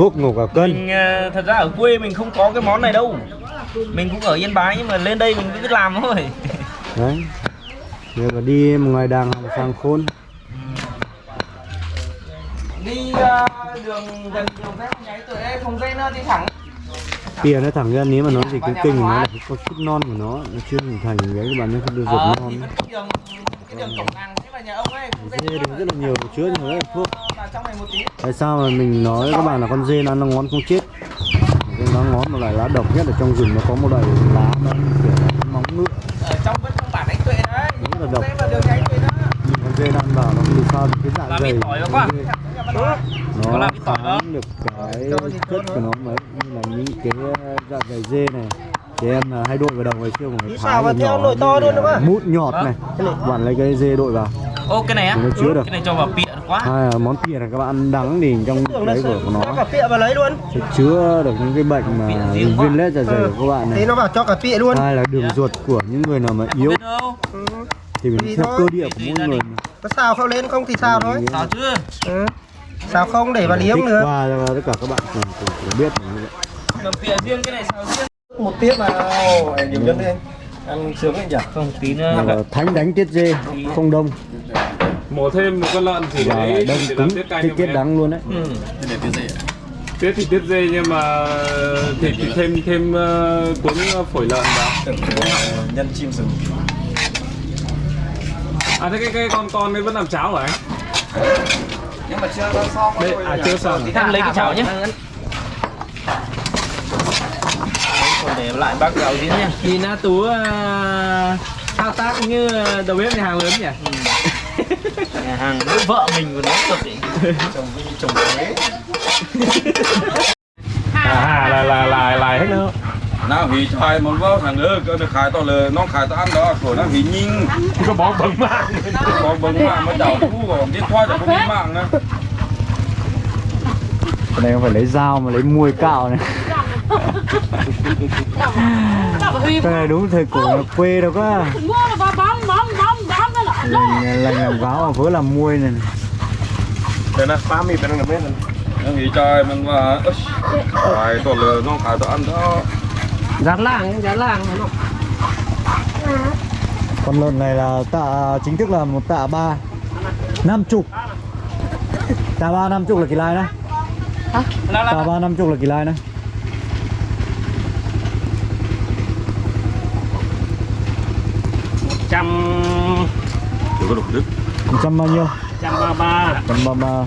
thuốc ngủ cả cân. Mình ờ, thật ra ở quê mình không có cái món này đâu. Mình cũng ở yên bái nhưng mà lên đây mình cứ biết làm thôi. Đấy. Nếu mà đi một ngoài đàng sang khôn. Đi ờ, đường gần đường phép nháy từ đây không dây nó đi thẳng. Pìa nó thẳng ra nếu mà nó gì cái kinh của nó là có chút non của nó nó chưa hình thành cái các bạn nó không được ruột ờ, non thì cái đường cái cổng làng thế là nhà ông ấy dê thì rất là nhiều chứa nhiều thuốc vào trong này một tí. Tại sao mà mình nói các bạn là con dê nó ăn nó ngón không chết? Cái nó ngón một loại lá độc nhất ở trong rừng nó có một loại lá nó kiểu móng ngựa ở trong vẫn trong bản anh tuệ đấy. Đúng là độc. nhưng con dê ăn vào nó được sao cái dạ dày nó kháng được cái chất của nó mấy như là những cái dạ dày dê này. Thì em là hay đội vào đầu ngày xưa một cái thái theo nhỏ nồi to luôn đúng không? mút nhọt này. Bạn lấy cái dê đội vào. Ô cái này á? Chứa được. cái này cho vào được quá. Hai là món kia là các bạn ăn đắng thì trong là đấy của cho nó. cả pịa vào lấy luôn. Sẽ chứa được những cái bệnh mà viêm lết dạ dày của các bạn thế này nó vào cho cả pịa luôn. Hai là đường ruột của những người nào mà yếu. ừ. thì mình Thì theo thôi. cơ địa của mỗi người có xào không lên không thì xào thôi. sao chứ ừ. xào không để vào liếm nữa. qua cho tất cả các bạn cùng, cùng, biết là pịa riêng cái này sao riêng. Một tiếp mà. Nhiều nhân lên ăn sướng anh nhỉ? Không tí nữa. Là thánh đánh tiết dê không đông mổ thêm một con lợn thì và đấy đông để cứng làm tiết canh tiết đắng luôn đấy. Ừ. tiết thì tiết dê nhưng mà thịt thì thêm thêm uh, cuốn phổi lợn vào. Nhân chim rừng. À thế cái cái con con ấy vẫn làm cháo hả anh? Nhưng mà chưa có xong đây à chưa xong. Em lấy cái chảo nhé. còn để lại bác gạo diễn nha Nhìn uh, Tú uh, thao tác như đầu bếp nhà hàng lớn nhỉ? nhà hàng với vợ mình của nó cực ý. Chồng với chồng đấy à, à là là là là hết nữa nó vì chai một vớ thằng nữa cơ được khai to lờ nó khai to ăn đó của nó vì nhìn có bóng bẩn mạng. Có bẩn mạng mới đảo thu còn biết thoại được không bẩn mạng nữa. Cái này không phải lấy dao mà lấy muôi cạo này. Cái này đúng thời cổ quê đâu có lành lành làm gáo với làm muôi này thế là phá mì bên nó biết nó nghĩ trời mình mà phải tổ lừa nó cả tổ ăn đó. Dán làng dán làng nó. Con lợn này là tạ chính thức là một tạ ba năm chục. Tạ ba năm chục là kỳ lai đó. Tạ ba năm chục là kỳ lai đó. Một trăm Đừng có đục đứt một trăm bao nhiêu? trăm ba ba. trăm ba ba.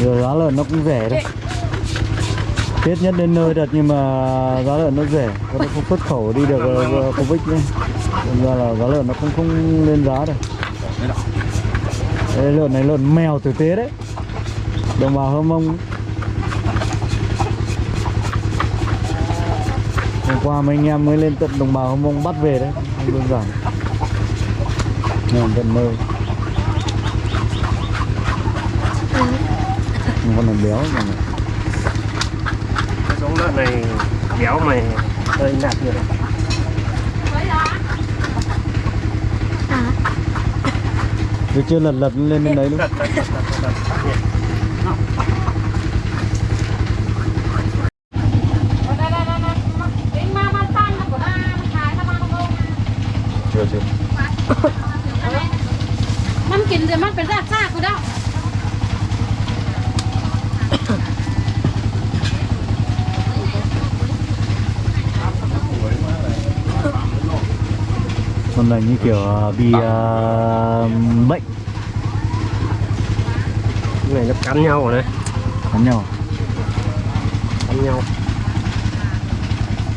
Giờ giá lợn nó cũng rẻ đấy. Tết nhất đến nơi thật nhưng mà giá lợn nó rẻ. Có nó không xuất khẩu đi được ờ, Covid nhé. Nên ra là giá lợn nó không không lên giá được. Đây, lợn này lợn mèo tử tế đấy. Đồng bào Hơ Mông. Hôm qua mấy anh em mới lên tận đồng bào Hơ Mông bắt về đấy. Không đơn giản Ngon tận nơi Nhưng con này béo mà giống lợn này béo mày hơi nạt nhiều đấy Tôi chưa lật lật lên bên đấy luôn Này như kiểu ờ, bị ờ, bệnh cái này nó cắn nhau rồi đấy cắn nhau cắn nhau.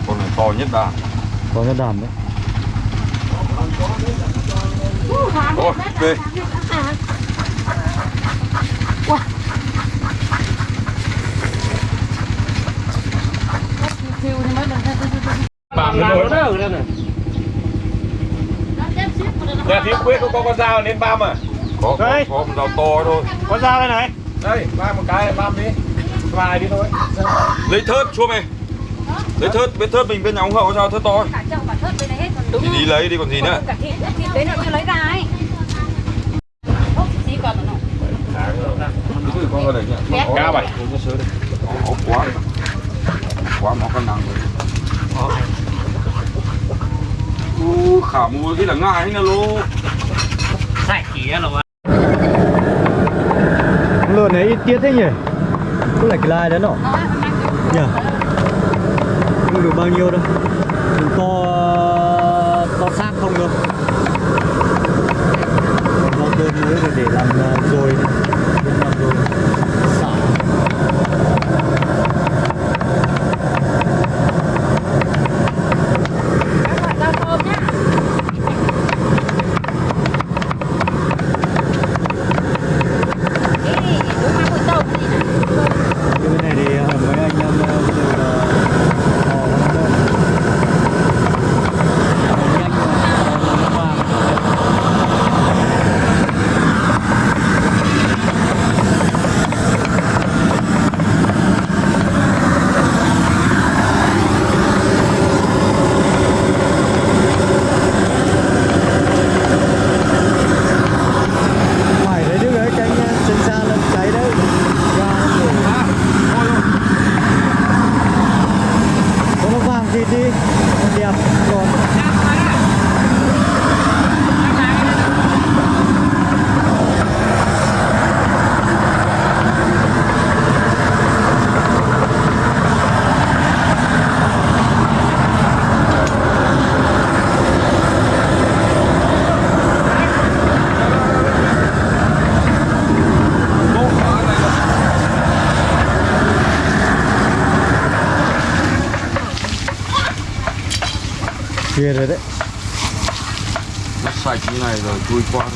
Con này to nhất đà có cái đàn đấy. Ôi, được bạm làm rồi nó đỡ ra này nhà thiếu quê có con dao nên băm à có có, Đây. có một đầu to thôi. Có dao đây này. Đây băm một cái băm đi vài đi thôi. Lấy thớt chua mày. Lấy thớt bên thớt mình bên nhà ông hậu sao thớt to cả chậu cả thớt bên đấy hết còn thì đi lấy đi còn gì nữa? cả thịt thịt đấy nó chưa lấy ra ấy. Xí còn nó. Con. Cá bảy. Con quá. Quá mà con nặng rồi u khẩm cái là ngại nữa luôn sạch kia rồi lợn này ít tiết thế nhỉ? Cứ lại cái lai đấy nọ? Nhỉ? Không được bao nhiêu đâu. To to xác không đâu do cơm mới để làm à, rồi. kia rồi đấy. Nó sạch như này rồi chui qua.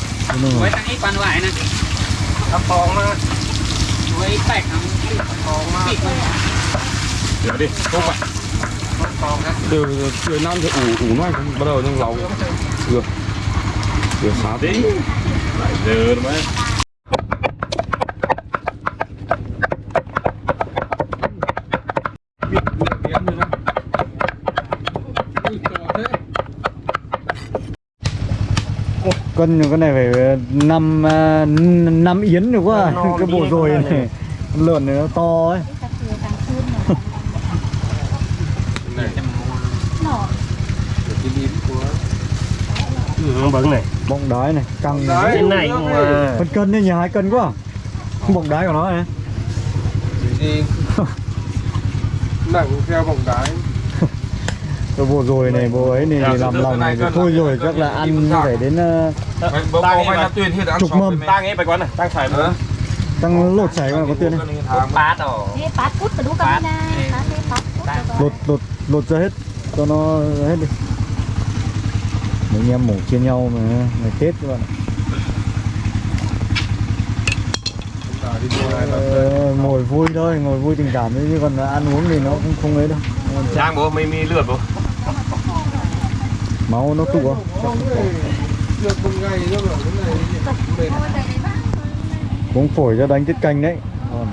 Mới tăng ít quan lại này. nó khó mà với bạch nó khó mà để đi không phải từ từ năm thì ủ ủ nó bắt đầu trong lòng. Được. Được xá đi. lại giờ mới. Cân cái này phải năm à, năm yến được quá. Cái bộ rồi này Con lợn này nó to ấy. Bẩn này. Bọng đái này căng trên này. Mà phân cân đấy nhỉ hai cân quá. Bọng đái của nó này. Nặng theo vòng đái. Cái bộ rồi này bộ ấy này, này làm lòng này thôi rồi chắc là ăn phải đến ờ, Tăng ấy mà tuyên hết ăn chục mâm. Tăng ấy phải quán này, tăng phải nữa. Tăng lột chảy mà có tiền này. Pát ồ. Pát đúng cái. Lột lột lột ra hết. Cho nó hết đi. Mấy anh em mổ chia nhau mà. Ngày Tết các bạn ạ. Ờ, ngồi vui thôi ngồi vui tình cảm chứ còn ăn uống thì nó cũng không ấy đâu. Trang bố mày mi lượt bố. Máu nó tụ không được một ngày cái này mệt phổi ra đánh tiết canh đấy. Còn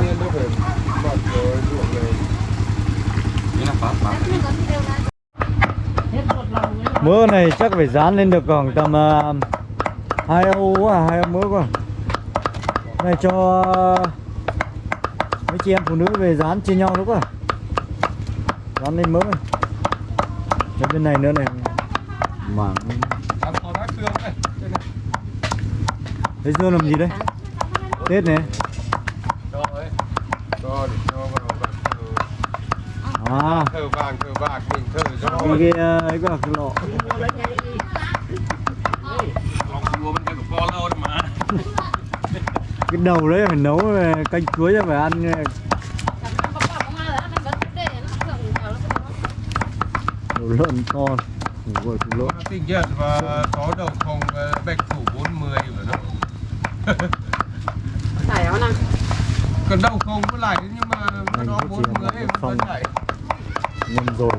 nên nó phải bật rồi ruộng này phát phát mỡ này chắc phải dán lên được khoảng tầm uh, hai ô quá hai ô mỡ quá. Này cho mấy chị em phụ nữ về dán chia nhau đúng không à. dán lên mỡ này cho bên này nữa này. Có Đây này. Thế dưa làm gì đấy? Tết này. À. Thờ vàng thờ bạc mình thờ cho Cái ấy có cái lọ. Cái mà đầu đấy phải nấu canh chuối cho phải ăn Chẳng có bọc bọc mà là ăn bánh để nó thượng vào nó Đầu lợn to. Gọi thủ lợn tinh nhật và có đầu phòng ờ, bạch thủ 40 ở đâu Phải không nào? còn đầu không có lại nhưng mà Anh nó có chỉ 40 là một vẫn lại. Nhân rồi.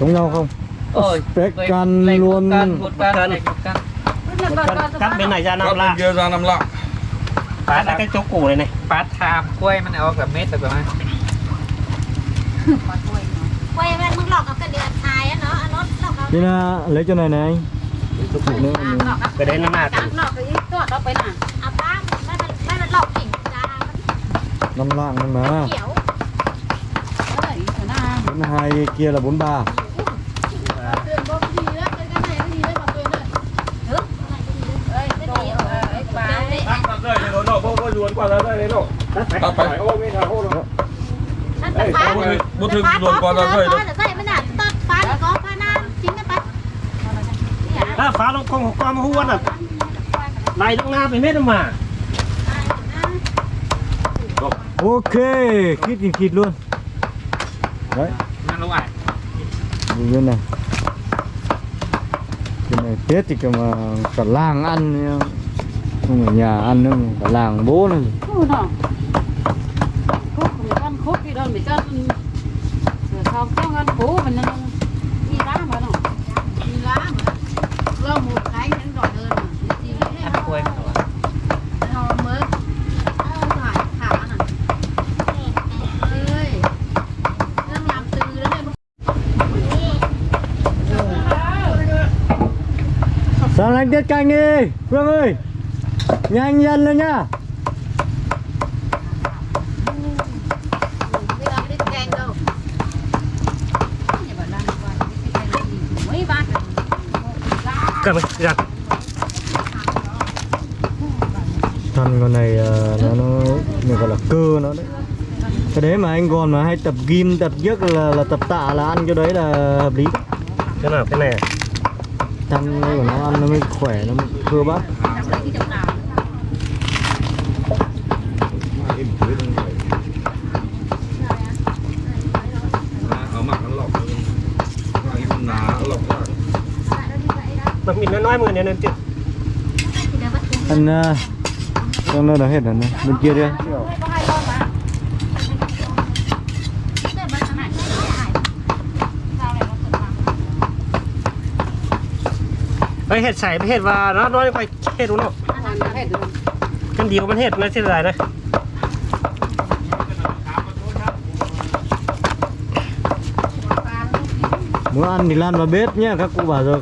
Giống nhau không? ôi Spec can luôn. một can này một can. Vâng, vâng, vâng, cắt, cắt bên này ra 5 lạng. Kia ra 5 lạng. Phát ra cái chỗ củ này này. Phát tham quay mà này ở cả mét rồi các bạn. Quay mà mức lọc cái đĩa thái nó nó lọc. Nên là lấy chỗ này này anh. Củ nữa. Cái đấy nó là cái ít chỗ lạng mà. Hai kia là 43. quả ra đây đấy đâu tắt phải phải ôm cái thằng hô rồi đấy xong rồi bút thư luồn quả ra đây đâu đã phá nó không qua mà hú ăn à này nó nga phải hết mà ok kít thì kịt luôn đấy ăn lâu ải bên này cái này tết thì cả mà cả làng ăn không ở nhà ăn nữa cả làng bố nữa không khúc mình ăn khúc đi đâu mình cho sao không ăn cố mình đi đá mà đâu đi đá mà lo một cái những đòi hơn mà. Đi ăn quên rồi Sao anh tiết canh đi, Phương ơi! nhanh nhân lên nhá cầm ra. Ăn con này à, nó nó mình gọi là cơ nó đấy. Cái đấy mà anh còn mà hay tập gim tập giấc là là tập tạ là ăn cho đấy là hợp lý. Cái nào cái này à? ăn của nó ăn nó mới khỏe nó mới cơ bắp. mình à, nó nói mọi người nên chứ anh trong nó đã hết rồi này bên kia đi đây hết sảy hết và nó nói quay hết đúng không cái điều มัน hết nó sẽ dài đây. Muốn ăn thì lan vào bếp nhé các cụ bảo rồi.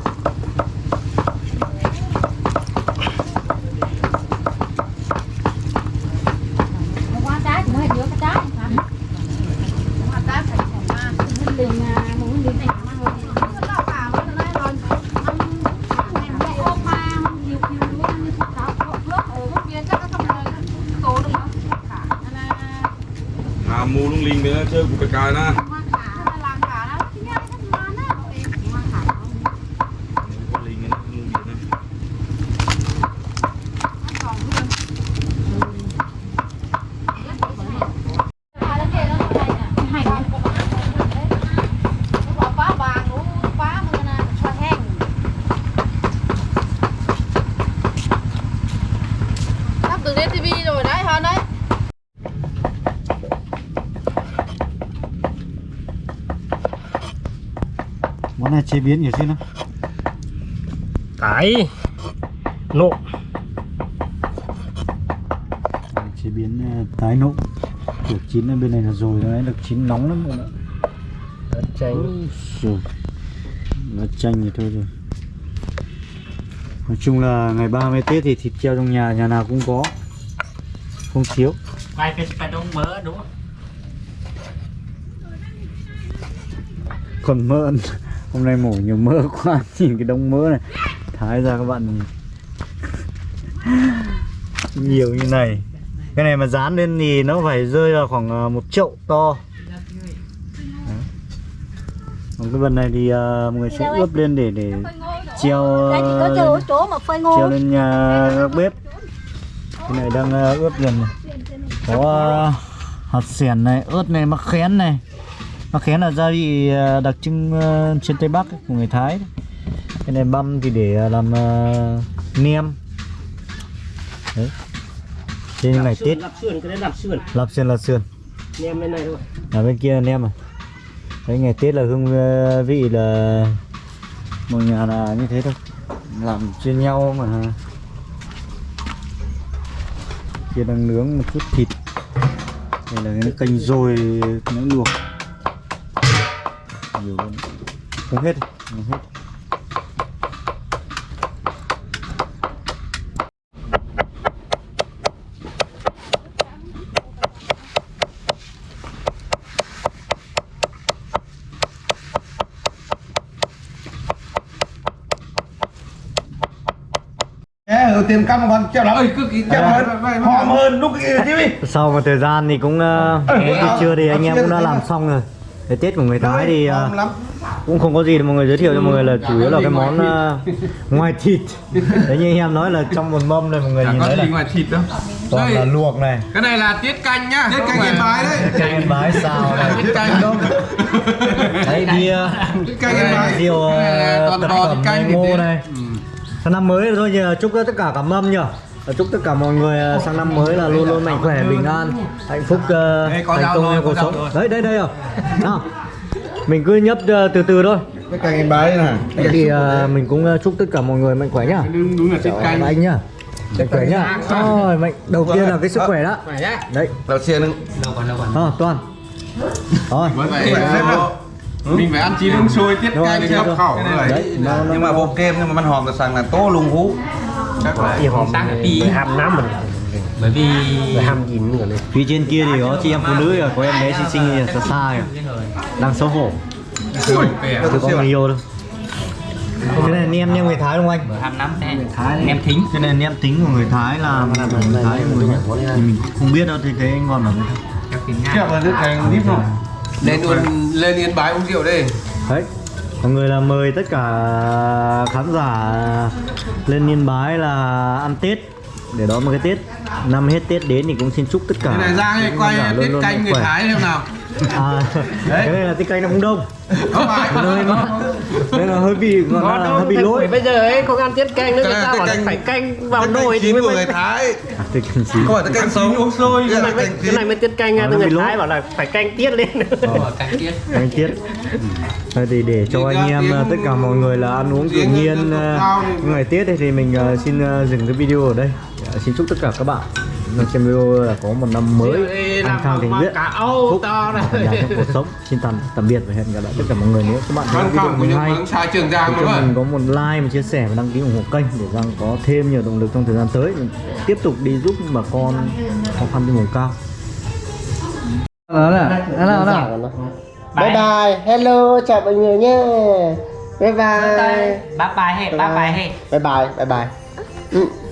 À mù lung linh nữa chơi của cái cài na hoa cả, nên là làm cả đó. Chứ nhá, cái ngon á. Em chỉ hoa cả không? con linh nó lung linh này Nó còn luôn. À, nó kìa, nó này nè. Hành. Nó bỏ phá vàng, nó phá mà nè, cho hang. Sắp từ lên TV rồi đấy, hơn đấy món này chế biến kiểu gì nữa? Cái nộ. Chế biến ờ, tái nộ. Kiểu chín ở bên này là rồi đấy được chín nóng lắm rồi đó lá chanh. Rồi. Lá chanh thì thôi rồi. Nói chung là ngày 30 tết thì thịt treo trong nhà nhà nào cũng có. Không thiếu. Quay cái cái đông mỡ đúng không? Còn mỡ hôm nay mổ nhiều mỡ quá nhìn cái đống mỡ này. Thái ra các bạn nhìn. nhiều như này. Cái này mà dán lên thì nó phải rơi vào khoảng ờ, một chậu to. Đấy. còn cái phần này thì mọi người sẽ ướp lên để để treo ngô. treo lên nhà bếp. Cái này đang ờ, ướp dần này. Có ờ, hạt xẻn này ớt này mắc khén này Mắc khén là gia vị ờ, đặc trưng ờ, trên Tây Bắc của người Thái. Cái này băm thì để ờ, làm uh, nem. Đấy. Trên lạp này sườn, tiết Lạp sườn, cái lạp sườn. Lạp sườn, lạp sườn. Nem bên này thôi. À bên kia là nem à? Đấy ngày Tết là hương vị là Mọi nhà là như thế thôi. Làm trên nhau mà. Kia đang nướng một chút thịt. Đây là cái canh rồi nướng luộc nhiều luôn không hết không hết. Ừ, tiền căn còn chậm lắm cứ chậm hơn hòm hơn lúc kia chứ. Đi sau một thời gian thì cũng uh, buổi trưa thì anh em cũng đã làm xong rồi cái tết của người thái thì uh, lắm. cũng không có gì để mọi người giới thiệu cho mọi người là chủ yếu là cái món uh, ngoài thịt. Đấy như anh em nói là trong một mâm này mọi người nhìn thấy là ngoài thịt đâu. toàn là luộc này. Cái này là tiết canh nhá. Tiết canh yên bái đấy. Canh yên bái xào này tiết canh. Đâu đấy bia tiết canh yên bái. rượu toàn tật bò canh thì ngô thế. này sang năm mới rồi thôi nhờ chúc tất cả cả mâm nhờ chúc tất cả mọi người uh, sang năm mới là luôn luôn mạnh khỏe bình an hạnh phúc uh, có thành công trong cuộc sống. đấy đây đây rồi nào mình cứ nhấp uh, từ từ thôi. Tiết canh yên bái này. Thế thì uh, mình cũng uh, chúc tất cả mọi người mạnh khỏe nhá. Đúng, đúng là Chào canh. anh nhá. Mạnh khỏe nhá. Rồi mạnh đầu tiên là cái sức khỏe đó đấy. Đầu tiên ờ toàn. Rồi. Mình phải ăn chín uống sôi tiết canh cho rồi. khẩu rồi đấy nhưng mà bộ kem nhưng mà มัน hòm là sàng là tô lùng hú ham nắm mình. Bởi vì ham dính rồi này phía trên kia thì có chị em phụ nữ có em bé xinh xinh xa xa kìa đang xấu hổ. Chưa có người yêu đâu. Cái này nem nem người Thái đúng không anh? ham nắm thế. Nem thính. Cái này nem tính của người Thái là là của người Thái người nhé. Thì mình không biết đâu thì thấy anh ngon lắm. các tiếng nga chậm là tiết canh nít rồi lên luôn lên yên bái uống rượu đi. Đấy. Mọi người là mời tất cả khán giả lên Yên Bái là ăn Tết. Để đón một cái Tết năm hết Tết đến thì cũng xin chúc tất cả này luôn tiết luôn canh người thái xem nào à, cái này là tiết canh nó cũng đông. Không phải. Nơi nó nên là hơi bị gọi là hơi bị lỗi. Bây giờ ấy không ăn tiết canh nữa người ta bảo canh- phải canh vào nồi canh thì mới của người thái. À, tiết canh chín. Không phải tiết canh sống. uống sôi cái này mới cái này mới tiết canh Ờ, từ nó người lỗi. thái bảo là phải canh tiết lên. Canh tiết. Anh tiết. Thôi thì để cho anh em ờ, tất cả mọi người là ăn uống tự nhiên ờ, ngày Tết thì mình ờ, xin ờ, dừng cái video ở đây. Ờ, xin chúc tất cả các bạn đang xem video là có một năm mới an khang thịnh vượng cả âu phúc trong cuộc sống xin tạm tạm biệt và hẹn gặp lại tất cả mọi người nếu các bạn thấy video mình những hay. cho mà mình có một like một chia sẻ và đăng ký ủng hộ kênh để rằng có thêm nhiều động lực trong thời gian tới. Mình tiếp tục đi giúp bà con khó khăn trên vùng cao. Đó là đó là đó là bye bye. hello chào mọi người nhé. Bye bye. Bye bye. Hết bye bye. Hết bye bye. Bye bye. Ừ.